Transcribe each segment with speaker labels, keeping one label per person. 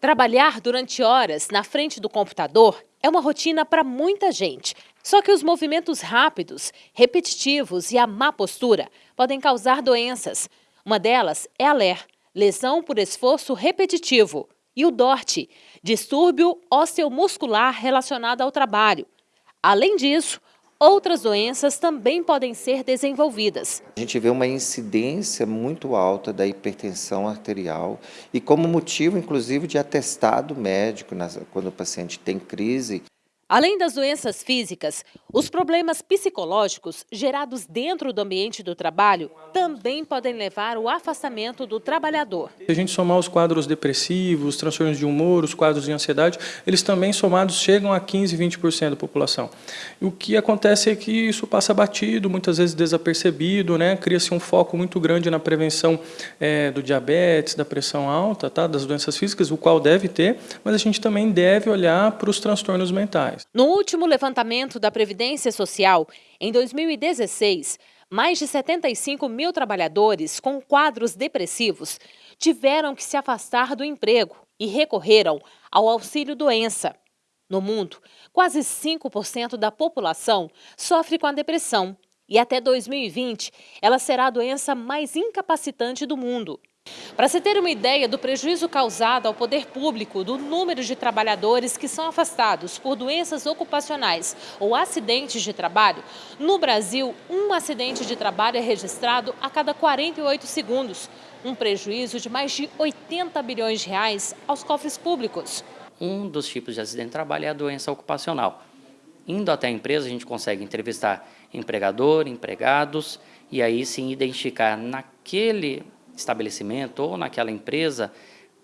Speaker 1: Trabalhar durante horas na frente do computador é uma rotina para muita gente. Só que os movimentos rápidos, repetitivos e a má postura podem causar doenças. Uma delas é a LER, lesão por esforço repetitivo, e o DORT, distúrbio osteomuscular relacionado ao trabalho. Além disso, Outras doenças também podem ser desenvolvidas.
Speaker 2: A gente vê uma incidência muito alta da hipertensão arterial e como motivo, inclusive, de atestado médico, quando o paciente tem crise,
Speaker 1: Além das doenças físicas, os problemas psicológicos gerados dentro do ambiente do trabalho também podem levar ao afastamento do trabalhador.
Speaker 3: Se a gente somar os quadros depressivos, transtornos de humor, os quadros de ansiedade, eles também somados chegam a 15, 20% da população. O que acontece é que isso passa batido, muitas vezes desapercebido, né? cria-se um foco muito grande na prevenção é, do diabetes, da pressão alta, tá? das doenças físicas, o qual deve ter, mas a gente também deve olhar para os transtornos mentais.
Speaker 1: No último levantamento da Previdência Social, em 2016, mais de 75 mil trabalhadores com quadros depressivos tiveram que se afastar do emprego e recorreram ao auxílio-doença. No mundo, quase 5% da população sofre com a depressão e até 2020 ela será a doença mais incapacitante do mundo. Para se ter uma ideia do prejuízo causado ao poder público do número de trabalhadores que são afastados por doenças ocupacionais ou acidentes de trabalho, no Brasil, um acidente de trabalho é registrado a cada 48 segundos, um prejuízo de mais de 80 bilhões de reais aos cofres públicos.
Speaker 4: Um dos tipos de acidente de trabalho é a doença ocupacional. Indo até a empresa, a gente consegue entrevistar empregador, empregados, e aí sim identificar naquele estabelecimento ou naquela empresa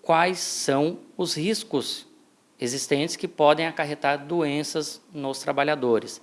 Speaker 4: quais são os riscos existentes que podem acarretar doenças nos trabalhadores.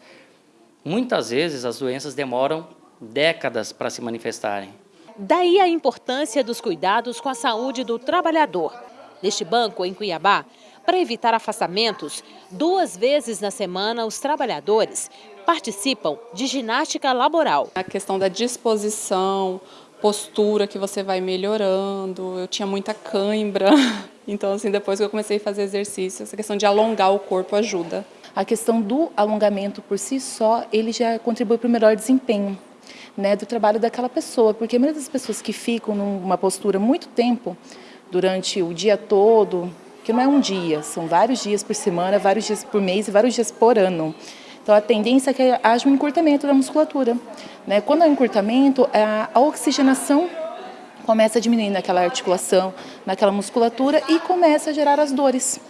Speaker 4: Muitas vezes as doenças demoram décadas para se manifestarem.
Speaker 1: Daí a importância dos cuidados com a saúde do trabalhador. Neste banco, em Cuiabá, para evitar afastamentos, duas vezes na semana os trabalhadores participam de ginástica laboral.
Speaker 5: A questão da disposição, postura que você vai melhorando, eu tinha muita cãibra, então assim, depois que eu comecei a fazer exercício, essa questão de alongar o corpo ajuda.
Speaker 6: A questão do alongamento por si só, ele já contribui para o melhor desempenho né, do trabalho daquela pessoa, porque a maioria das pessoas que ficam numa postura muito tempo, durante o dia todo, que não é um dia, são vários dias por semana, vários dias por mês e vários dias por ano, então, a tendência é que haja um encurtamento da musculatura. Né? Quando há um encurtamento, a oxigenação começa a diminuir naquela articulação, naquela musculatura e começa a gerar as dores.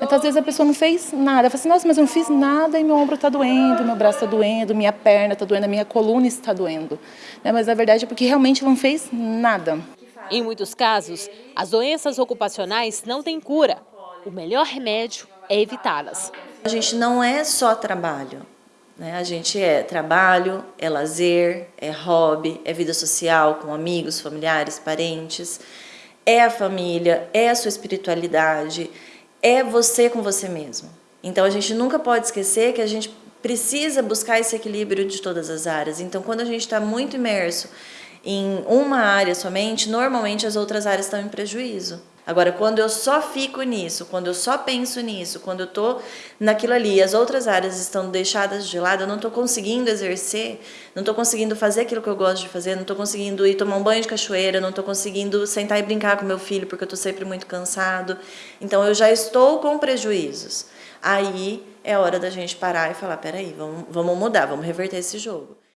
Speaker 6: Então, às vezes a pessoa não fez nada, fala assim, nossa, mas eu não fiz nada e meu ombro está doendo, meu braço está doendo, minha perna está doendo, minha coluna está doendo. Né? Mas a verdade é porque realmente não fez nada.
Speaker 1: Em muitos casos, as doenças ocupacionais não têm cura. O melhor remédio é evitá-las.
Speaker 7: A gente não é só trabalho, né? a gente é trabalho, é lazer, é hobby, é vida social com amigos, familiares, parentes, é a família, é a sua espiritualidade, é você com você mesmo. Então a gente nunca pode esquecer que a gente precisa buscar esse equilíbrio de todas as áreas. Então quando a gente está muito imerso em uma área somente, normalmente as outras áreas estão em prejuízo. Agora, quando eu só fico nisso, quando eu só penso nisso, quando eu estou naquilo ali, as outras áreas estão deixadas de lado, eu não estou conseguindo exercer, não estou conseguindo fazer aquilo que eu gosto de fazer, não estou conseguindo ir tomar um banho de cachoeira, não estou conseguindo sentar e brincar com meu filho porque eu estou sempre muito cansado. Então, eu já estou com prejuízos. Aí é hora da gente parar e falar, peraí, vamos, vamos mudar, vamos reverter esse jogo.